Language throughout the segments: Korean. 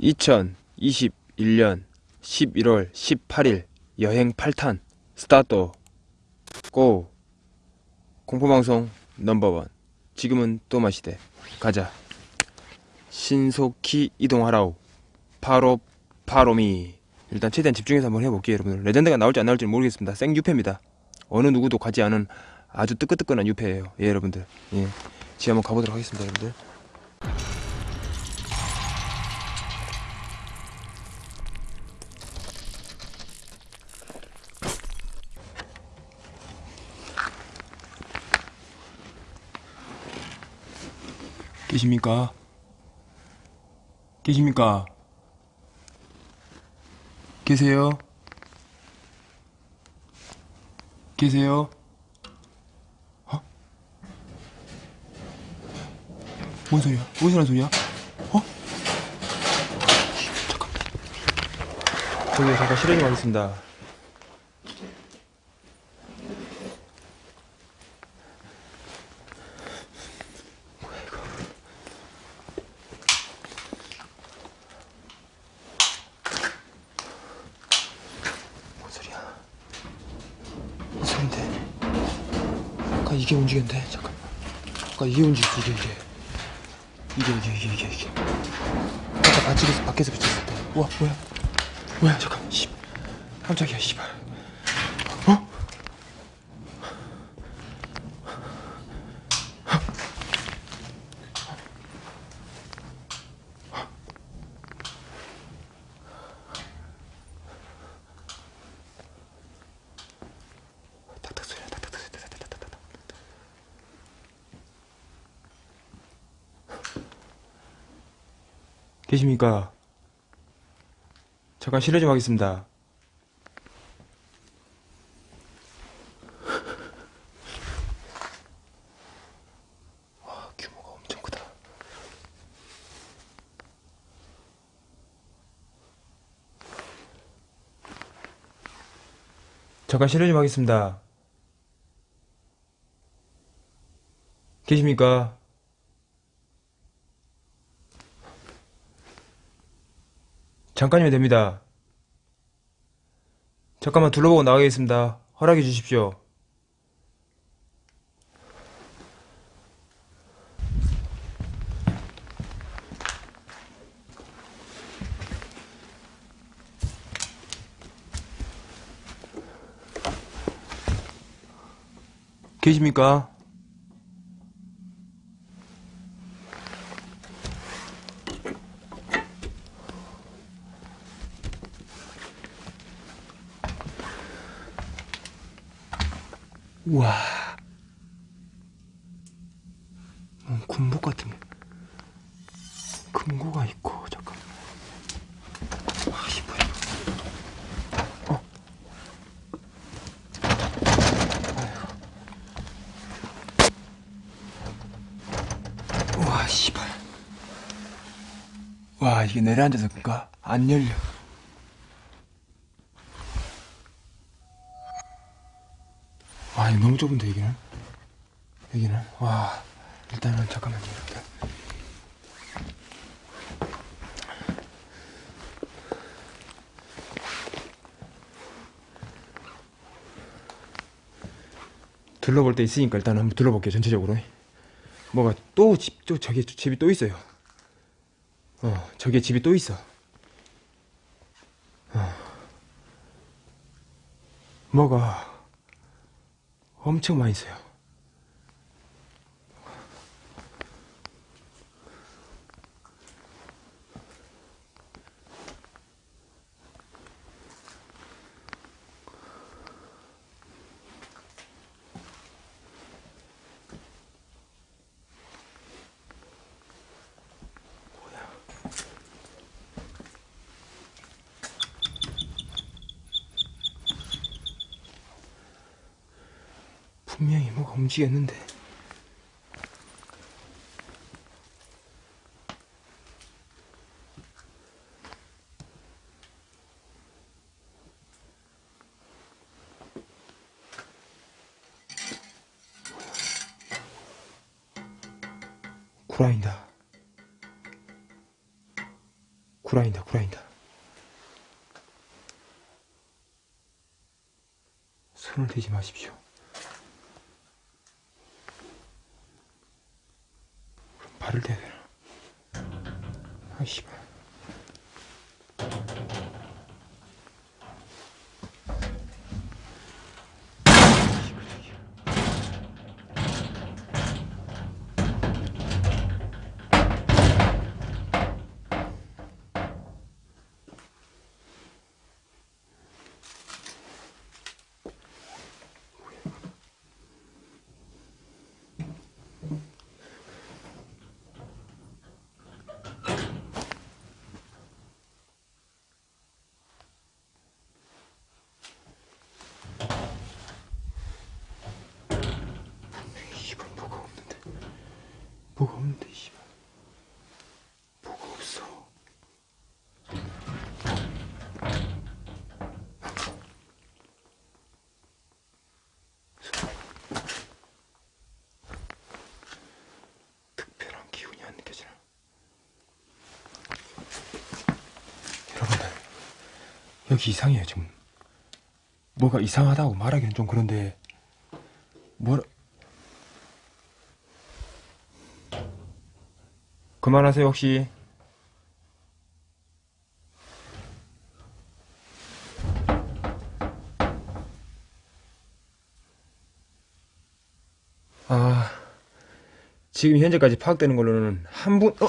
2021년 11월 18일 여행 8탄 스타트. 고! 공포방송 넘버원. 지금은 또 마시대. 가자. 신속히 이동하라우 파로 파로미. 일단 최대한 집중해서 한번 해볼게요 여러분들. 레전드가 나올지 안 나올지 모르겠습니다. 생유패입니다. 어느 누구도 가지 않은 아주 뜨끈뜨끈한 유패예요 예 여러분들. 예. 지금 한번 가보도록 하겠습니다 여러분들 계십니까? 계십니까? 계세요? 계세요? 어? 뭔 소리야? 어디서 난 소리야? 어? 잠깐. 저기 잠깐 실행이 가겠습니다. 뭔 소리야? 뭔 소린데? 아까 이게 움직였는데 잠깐. 아까 이게 움직였어 이게 이게. 이게 이게 이게 이게 이게. 아까 밖에서 밖에서 비쳤을 때. 우와 뭐야? 뭐야 잠깐. 씨. 깜짝이야 씨발. 어? 탁탁 소리야 탁탁 소리 탁탁탁탁탁. 계십니까? 잠깐 실례 좀 하겠습니다. 와, 규모가 엄청 크다. 잠깐 실례 좀 하겠습니다. 계십니까? 잠깐이면 됩니다. 잠깐만 둘러보고 나가겠습니다. 허락해 주십시오. 계십니까? 우와. 뭐 군복 같은 게. 금고가 있고, 잠깐. 와, 이 뭐야. 어. 아이고. 우와, 씨발. 와, 이게 내려앉아서 그니까 안 열려. 너무 좁은데, 여기는? 여기는? 와, 일단은 잠깐만요, 일단. 둘러볼 데 있으니까 일단 한번 둘러볼게요, 전체적으로. 뭐가 또 집, 또 저기 집이 또 있어요. 어, 저기에 집이 또 있어. 어. 뭐가 엄청 많이 있어요. 분명히 뭐가 움직였는데. 구라인다. 구라인다, 구라인다. 손을 대지 마십시오. 그럼 발을 대야 되나? 아, 씨발. 씨발 뭐가 없는데 씨발. 뭐가 없어. 특별한 기운이 안 느껴지나? 여러분들 여기 이상해요 지금. 뭐가 이상하다고 말하기는 좀 그런데 뭐라 그만하세요 혹시 아 지금 현재까지 파악되는 걸로는 한 분 어?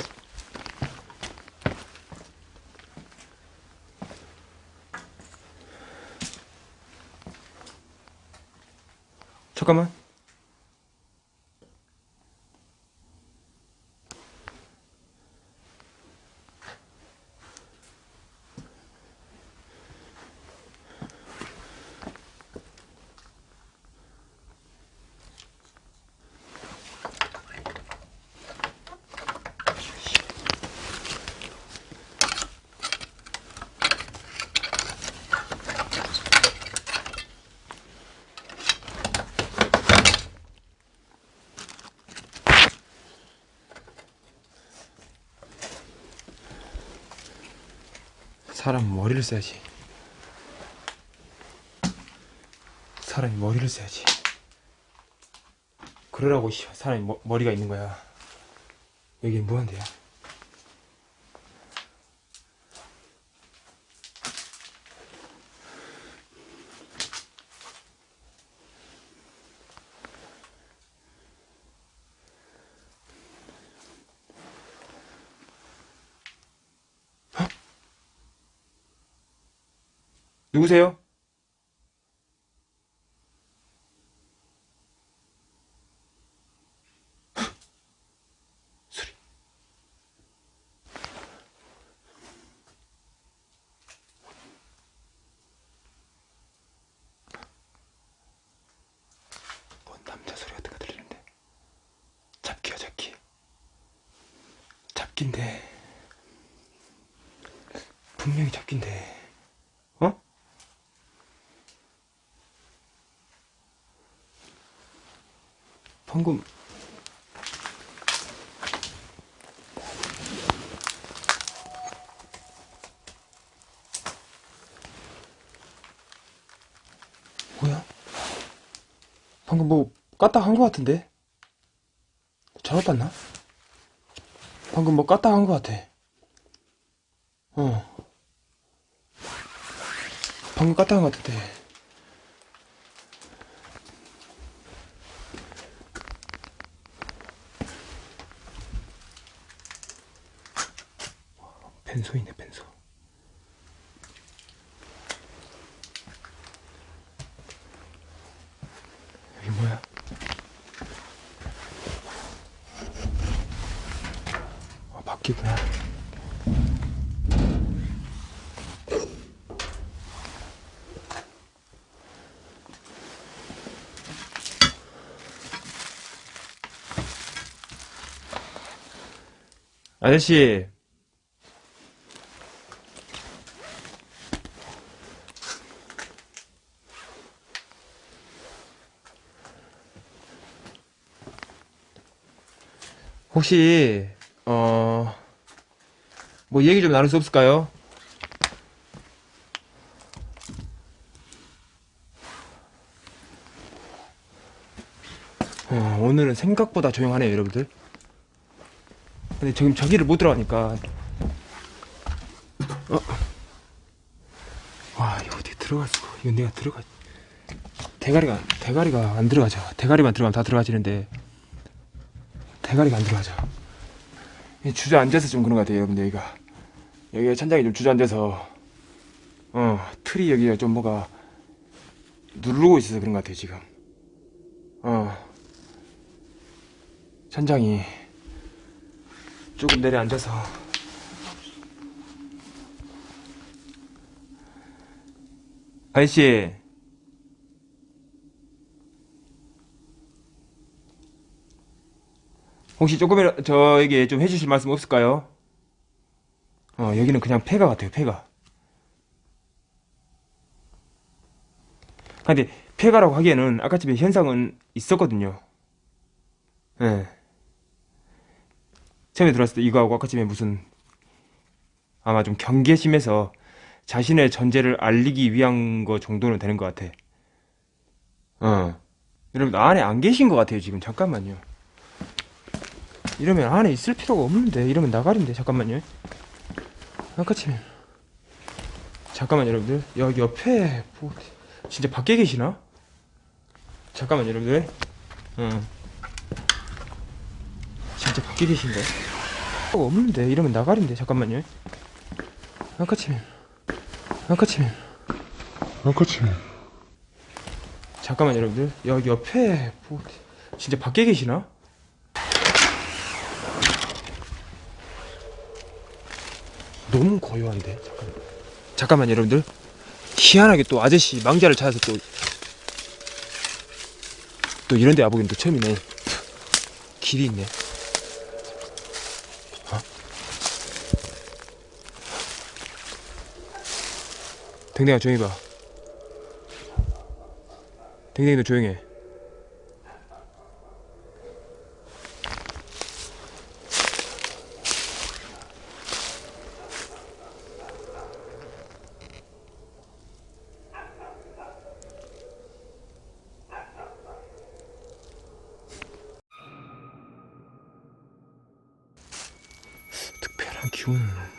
잠깐만 사람 머리를 써야지. 사람이 머리를 써야지. 그러라고 씨, 사람이 머, 머리가 있는 거야. 여긴 뭐한데요? 누구세요? 소리. 뭔 남자 소리 같은 거 들리는데? 잡기야 잡기. 잡기인데. 분명히 잡기인데. 어? 방금 뭐야? 방금 뭐 까딱 한거 같은데? 잘못 봤나? 방금 뭐 까딱 한거 같아. 어. 방금 까딱 한거 같은데. 벤소이네 벤소. 여기 뭐야? 아 바뀌구나. 아저씨 혹시 어 뭐 얘기 좀 나눌 수 없을까요? 어, 오늘은 생각보다 조용하네요, 여러분들. 근데 지금 저기를 못 들어가니까. 어. 와, 이거 들어갈 수가? 이거 내가 들어가. 대가리가 대가리가 안 들어가죠. 대가리만 들어가면 다 들어가지는데 대가리가 안 들어가죠. 이 주저앉아서 좀 그런 것 같아요, 여러분들 여기가 여기가 천장이 좀 주저앉아서 어 틀이 여기가 좀 뭐가 누르고 있어서 그런 것 같아요 지금. 어 천장이 조금 내려앉아서 아저씨 혹시 조금이라 저에게 좀 해주실 말씀 없을까요? 어 여기는 그냥 폐가 같아요 폐가. 근데 폐가라고 하기에는 아까 집에 현상은 있었거든요. 예. 처음에 들어왔을 때 이거하고 아까 집에 무슨 아마 좀 경계심에서 자신의 존재를 알리기 위한 거 정도는 되는 것 같아. 어. 여러분 안에 안 계신 것 같아요 지금. 잠깐만요 이러면 안에 있을 필요가 없는데 이러면 나가린데 잠깐만요. 아까쯤에 잠깐만 여러분들. 여기 옆에 뭐 진짜 밖에 계시나? 잠깐만 여러분들. 응. 진짜 밖에 계신가? 필요가 없는데 이러면 나가린데 잠깐만요. 아까쯤에 아까쯤에 아까쯤에 잠깐만 여러분들. 여기 옆에 뭐 진짜 밖에 계시나? 너무 고요한데? 잠깐만 잠깐만 여러분들. 희한하게 또 아저씨 망자를 찾아서 또 또 이런 데 와보긴 또 처음이네. 길이 있네. 어? 댕댕아 조용히 봐. 댕댕이 너 조용해 기운은